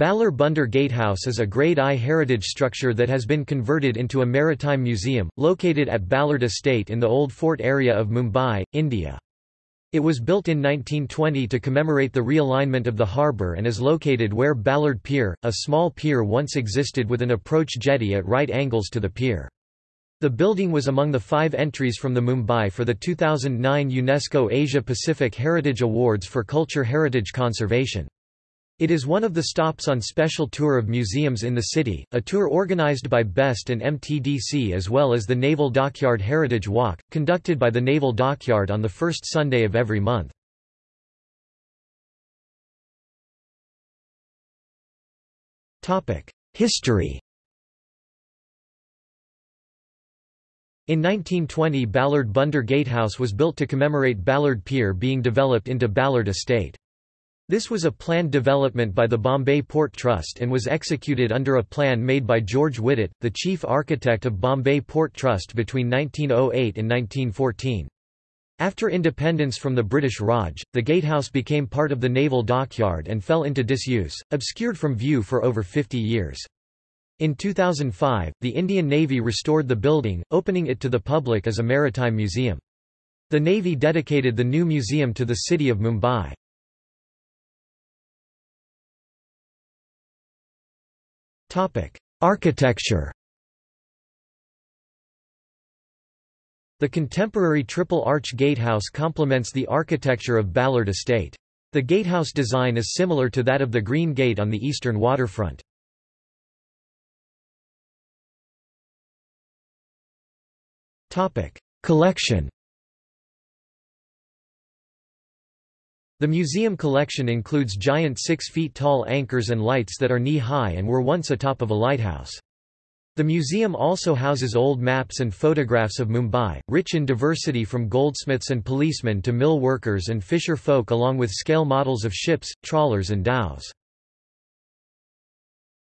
Ballard Bunder Gatehouse is a Grade I heritage structure that has been converted into a maritime museum, located at Ballard Estate in the Old Fort area of Mumbai, India. It was built in 1920 to commemorate the realignment of the harbour and is located where Ballard Pier, a small pier once existed with an approach jetty at right angles to the pier. The building was among the five entries from the Mumbai for the 2009 UNESCO Asia-Pacific Heritage Awards for Culture Heritage Conservation. It is one of the stops on special tour of museums in the city, a tour organized by BEST and MTDC as well as the Naval Dockyard Heritage Walk, conducted by the Naval Dockyard on the first Sunday of every month. History In 1920 Ballard Bunder Gatehouse was built to commemorate Ballard Pier being developed into Ballard Estate. This was a planned development by the Bombay Port Trust and was executed under a plan made by George Wittet, the chief architect of Bombay Port Trust between 1908 and 1914. After independence from the British Raj, the gatehouse became part of the naval dockyard and fell into disuse, obscured from view for over 50 years. In 2005, the Indian Navy restored the building, opening it to the public as a maritime museum. The Navy dedicated the new museum to the city of Mumbai. Architecture The contemporary triple-arch gatehouse complements the architecture of Ballard Estate. The gatehouse design is similar to that of the Green Gate on the eastern waterfront. Collection The museum collection includes giant six feet tall anchors and lights that are knee-high and were once atop of a lighthouse. The museum also houses old maps and photographs of Mumbai, rich in diversity from goldsmiths and policemen to mill workers and fisher folk along with scale models of ships, trawlers and dhows.